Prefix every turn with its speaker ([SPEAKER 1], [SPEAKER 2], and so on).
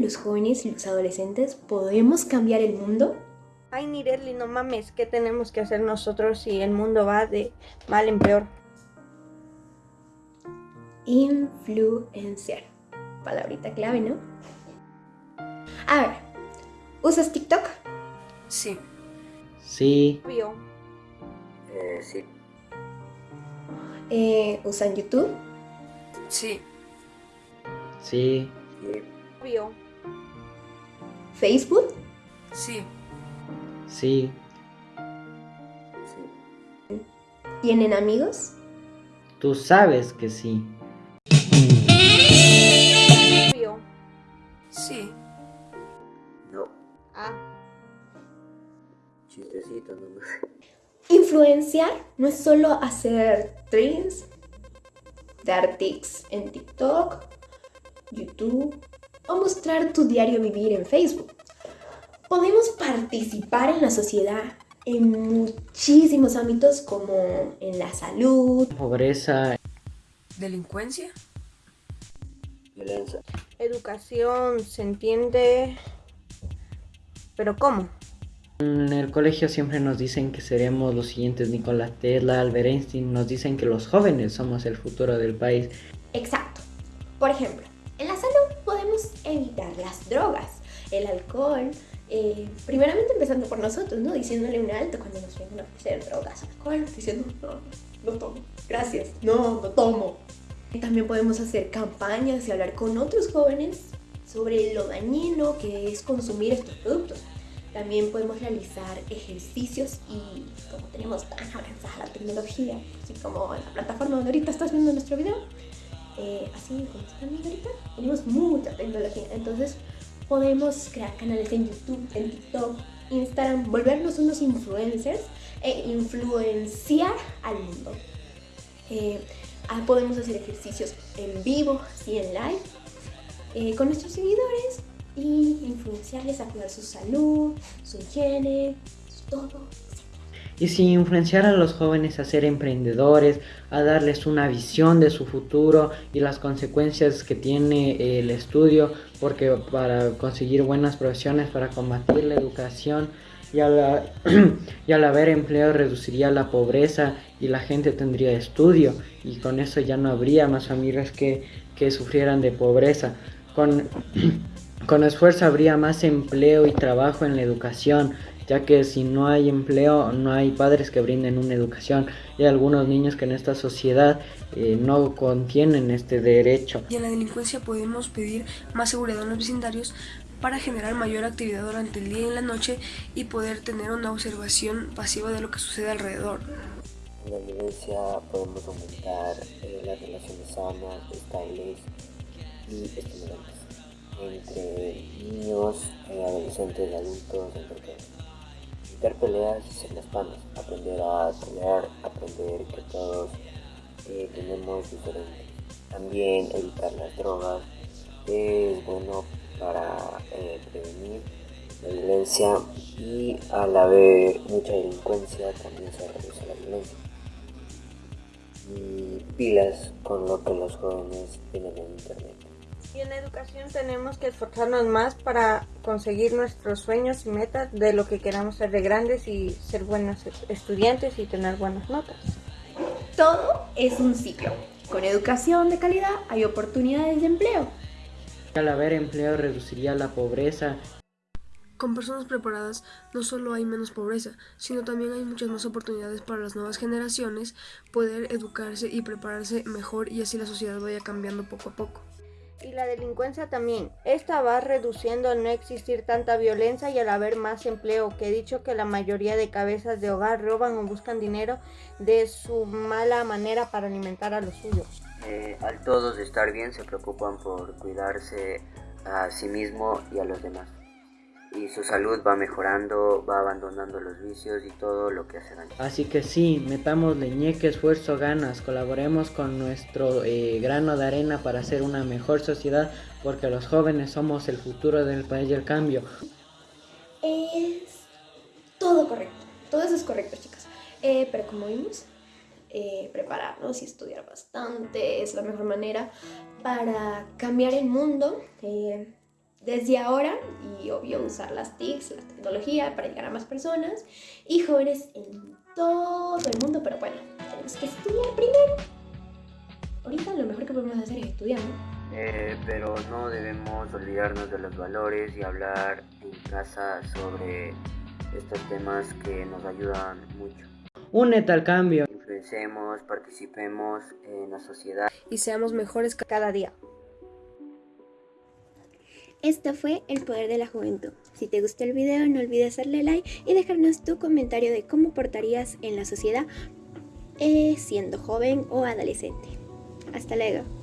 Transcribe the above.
[SPEAKER 1] los jóvenes y los adolescentes podemos cambiar el mundo?
[SPEAKER 2] Ay, Nireli, no mames, ¿qué tenemos que hacer nosotros si el mundo va de mal en peor?
[SPEAKER 1] Influenciar. Palabrita clave, ¿no? A ver, ¿usas TikTok?
[SPEAKER 3] Sí.
[SPEAKER 4] Sí.
[SPEAKER 2] Obvio.
[SPEAKER 5] Eh, sí.
[SPEAKER 1] Eh, ¿Usan YouTube?
[SPEAKER 3] Sí.
[SPEAKER 4] Sí.
[SPEAKER 5] Sí.
[SPEAKER 2] Obvio.
[SPEAKER 1] ¿Facebook?
[SPEAKER 3] Sí.
[SPEAKER 4] Sí.
[SPEAKER 5] Sí.
[SPEAKER 1] ¿Tienen amigos?
[SPEAKER 4] Tú sabes que sí.
[SPEAKER 2] Obvio.
[SPEAKER 3] Sí.
[SPEAKER 5] No.
[SPEAKER 2] Ah.
[SPEAKER 5] Chistecito nomás.
[SPEAKER 1] Influenciar no es solo hacer trends, dar tics en TikTok, YouTube o mostrar tu diario vivir en Facebook. Podemos participar en la sociedad en muchísimos ámbitos como en la salud,
[SPEAKER 4] Pobreza.
[SPEAKER 3] Delincuencia.
[SPEAKER 5] Violencia.
[SPEAKER 2] Educación, se entiende. Pero ¿cómo?
[SPEAKER 4] En el colegio siempre nos dicen que seremos los siguientes Nikola Tesla, Albert Einstein. Nos dicen que los jóvenes somos el futuro del país.
[SPEAKER 1] Exacto. Por ejemplo, evitar las drogas, el alcohol, eh, primeramente empezando por nosotros, ¿no? Diciéndole un alto cuando nos vengan a ofrecer drogas, alcohol, diciendo, no, no tomo, gracias, no, no tomo. También podemos hacer campañas y hablar con otros jóvenes sobre lo dañino que es consumir estos productos. También podemos realizar ejercicios y como tenemos tan avanzada la tecnología, así como la plataforma donde ahorita estás viendo nuestro video, eh, así como están viendo ahorita, tenemos mucha tecnología. Entonces podemos crear canales en YouTube, en TikTok, Instagram, volvernos unos influencers e influenciar al mundo. Eh, ah, podemos hacer ejercicios en vivo, así en live, eh, con nuestros seguidores y influenciarles a cuidar su salud, su higiene, todo.
[SPEAKER 4] Y si influenciar a los jóvenes a ser emprendedores, a darles una visión de su futuro y las consecuencias que tiene el estudio, porque para conseguir buenas profesiones, para combatir la educación y al, y al haber empleo reduciría la pobreza y la gente tendría estudio y con eso ya no habría más familias que, que sufrieran de pobreza. Con, con esfuerzo habría más empleo y trabajo en la educación, ya que si no hay empleo no hay padres que brinden una educación y hay algunos niños que en esta sociedad eh, no contienen este derecho.
[SPEAKER 3] Y en la delincuencia podemos pedir más seguridad en los vecindarios para generar mayor actividad durante el día y en la noche y poder tener una observación pasiva de lo que sucede alrededor.
[SPEAKER 5] En la violencia podemos aumentar eh, las relaciones sanas, estables y estimulantes entre niños, eh, adolescentes, adultos, entre todos. Evitar peleas ser las panas, aprender a pelear, aprender que todos eh, tenemos diferentes. También evitar las drogas es bueno para eh, prevenir la violencia y al haber mucha delincuencia también se reduce la violencia. Y pilas con lo que los jóvenes tienen en internet.
[SPEAKER 2] Y en educación tenemos que esforzarnos más para conseguir nuestros sueños y metas de lo que queramos ser de grandes y ser buenos estudiantes y tener buenas notas.
[SPEAKER 1] Todo es un ciclo. Con educación de calidad hay oportunidades de empleo.
[SPEAKER 4] Al haber empleo reduciría la pobreza
[SPEAKER 3] Con personas preparadas no solo hay menos pobreza, sino también hay muchas más oportunidades para las nuevas generaciones poder educarse y prepararse mejor y así la sociedad vaya cambiando poco a poco.
[SPEAKER 2] Y la delincuencia también. Esta va reduciendo al no existir tanta violencia y al haber más empleo, que he dicho que la mayoría de cabezas de hogar roban o buscan dinero de su mala manera para alimentar a los suyos.
[SPEAKER 5] Eh, al todos estar bien se preocupan por cuidarse a sí mismo y a los demás. Y su salud va mejorando, va abandonando los vicios y todo lo que hace daño.
[SPEAKER 4] Así que sí, metamos leñeque, esfuerzo, ganas, colaboremos con nuestro eh, grano de arena para hacer una mejor sociedad, porque los jóvenes somos el futuro del país y el cambio.
[SPEAKER 1] Es todo correcto. Todo eso es correcto, chicas. Eh, pero como vimos, eh, prepararnos y estudiar bastante es la mejor manera para cambiar el mundo. Eh, desde ahora y obvio usar las TICs, la tecnología para llegar a más personas y jóvenes en todo el mundo, pero bueno, tenemos que estudiar primero. Ahorita lo mejor que podemos hacer es estudiar, ¿no?
[SPEAKER 5] Eh, pero no debemos olvidarnos de los valores y hablar en casa sobre estos temas que nos ayudan mucho.
[SPEAKER 4] Únete al cambio.
[SPEAKER 5] Influencemos, participemos en la sociedad.
[SPEAKER 3] Y seamos mejores
[SPEAKER 2] cada día.
[SPEAKER 1] Esto fue El Poder de la Juventud. Si te gustó el video no olvides darle like y dejarnos tu comentario de cómo portarías en la sociedad eh, siendo joven o adolescente. Hasta luego.